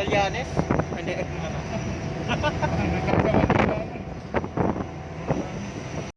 Magallanes. and the